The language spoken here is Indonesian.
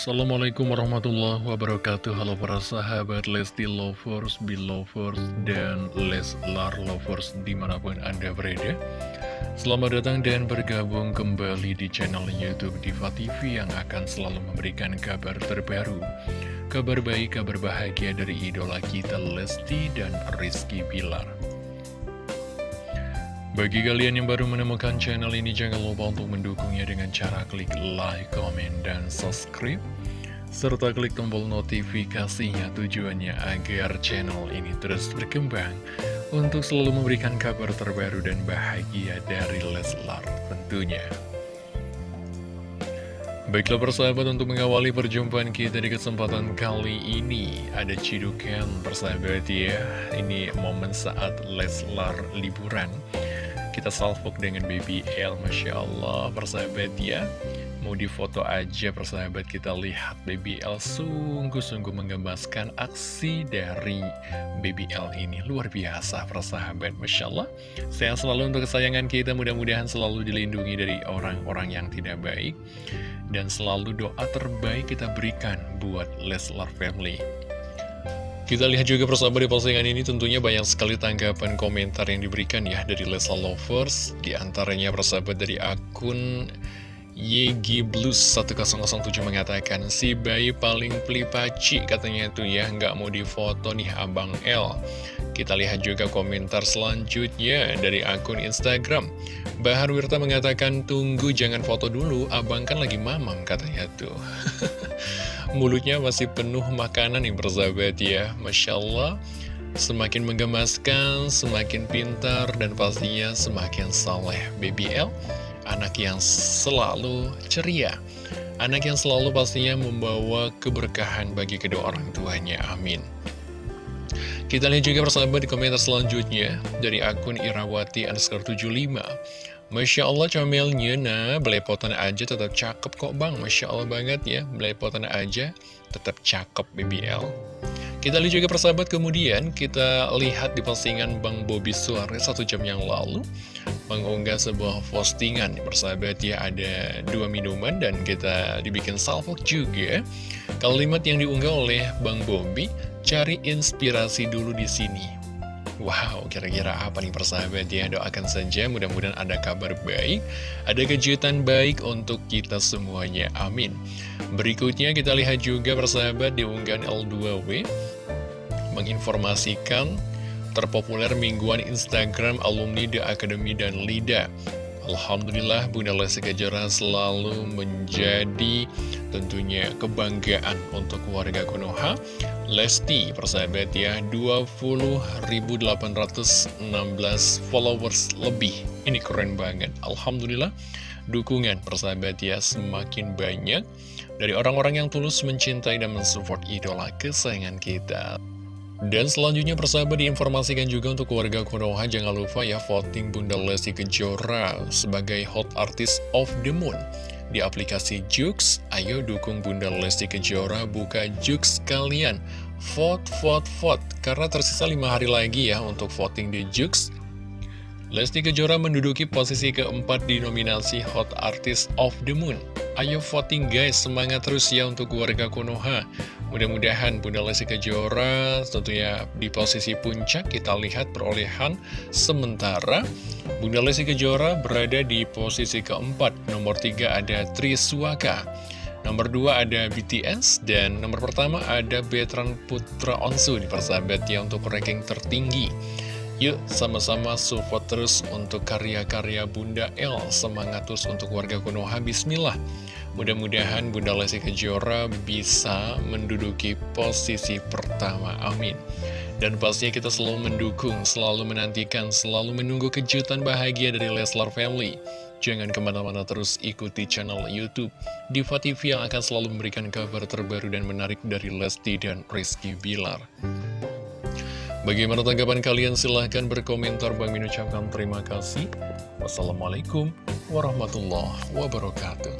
Assalamualaikum warahmatullahi wabarakatuh. Halo para sahabat Lesti Lovers, Belovers, dan Leslar Lovers di mana pun Anda berada. Selamat datang dan bergabung kembali di channel Youtube Diva TV yang akan selalu memberikan kabar terbaru. Kabar baik, kabar bahagia dari idola kita Lesti dan Rizky Bilar bagi kalian yang baru menemukan channel ini, jangan lupa untuk mendukungnya dengan cara klik like, comment, dan subscribe. Serta klik tombol notifikasinya tujuannya agar channel ini terus berkembang untuk selalu memberikan kabar terbaru dan bahagia dari Leslar tentunya. Baiklah persahabat untuk mengawali perjumpaan kita di kesempatan kali ini Ada cidukan persahabat ya Ini momen saat Leslar liburan kita salvok dengan baby L Masya Allah. Persahabat ya Mau difoto aja persahabat kita lihat baby L sungguh-sungguh menggemaskan aksi dari baby L ini. Luar biasa persahabat Masya Allah. Sehat selalu untuk kesayangan kita mudah-mudahan selalu dilindungi dari orang-orang yang tidak baik. Dan selalu doa terbaik kita berikan buat Leslar Family kita lihat juga persahabat di postingan ini tentunya banyak sekali tanggapan komentar yang diberikan ya dari Lesa Lovers. Di antaranya persahabat dari akun Yegi Blues 1007 mengatakan Si bayi paling pelipaci katanya itu ya nggak mau difoto nih Abang L Kita lihat juga komentar selanjutnya dari akun Instagram Bahar Wirta mengatakan tunggu jangan foto dulu Abang kan lagi mamam katanya tuh Mulutnya masih penuh makanan yang bersahabat ya. Masya Allah Semakin menggemaskan, semakin pintar, dan pastinya semakin saleh. Baby L, anak yang selalu ceria. Anak yang selalu pastinya membawa keberkahan bagi kedua orang tuanya, amin. Kita lihat juga persahabat di komentar selanjutnya Dari akun Irawati underscore 75 Masya Allah comelnya, nah. Belepotan aja tetap cakep kok bang. Masya Allah banget ya, belepotan aja tetap cakep BBL Kita lihat juga persahabat kemudian kita lihat di postingan Bang Bobby Suarez satu jam yang lalu. Mengunggah sebuah postingan persahabat ya. Ada dua minuman dan kita dibikin salvo juga. Kalimat yang diunggah oleh Bang Bobby, cari inspirasi dulu di sini Wow, kira-kira apa nih persahabat ya? Doakan saja mudah-mudahan ada kabar baik, ada kejutan baik untuk kita semuanya. Amin. Berikutnya kita lihat juga persahabat di unggahan L2W menginformasikan terpopuler mingguan Instagram alumni The Academy dan LIDA. Alhamdulillah Bunda Lesti Kejora selalu menjadi tentunya kebanggaan untuk warga Konoha. Lesti persahabat ya 20.816 followers lebih. Ini keren banget. Alhamdulillah dukungan persahabat ya semakin banyak. Dari orang-orang yang tulus mencintai dan mensupport idola kesayangan kita dan selanjutnya persahabat diinformasikan juga untuk keluarga Konoha Jangan lupa ya voting Bunda Lesti Kejora sebagai Hot Artist of the Moon. Di aplikasi Jux, ayo dukung Bunda Lesti Kejora buka Jux kalian. Vote, vote, vote. Karena tersisa 5 hari lagi ya untuk voting di Jux. Lesti Kejora menduduki posisi keempat di nominasi Hot Artist of the Moon. Ayo voting guys, semangat terus ya untuk keluarga Konoha Mudah-mudahan Bunda Lesti Kejora tentunya di posisi puncak. Kita lihat perolehan sementara. Bunda Lesti Kejora berada di posisi keempat. Nomor tiga ada Triswaka. Nomor dua ada BTS dan nomor pertama ada Betran Putra Onsu di persahabat ya untuk ranking tertinggi Yuk sama-sama support terus untuk karya-karya Bunda L Semangat terus untuk warga Konoha Bismillah Mudah-mudahan Bunda Lesti Kejora bisa menduduki posisi pertama, amin. Dan pastinya kita selalu mendukung, selalu menantikan, selalu menunggu kejutan bahagia dari Leslar Family. Jangan ke mana-mana terus ikuti channel Youtube Diva TV yang akan selalu memberikan kabar terbaru dan menarik dari Lesti dan Rizky Bilar. Bagaimana tanggapan kalian? Silahkan berkomentar. Bang Min ucapkan terima kasih. Wassalamualaikum warahmatullahi wabarakatuh.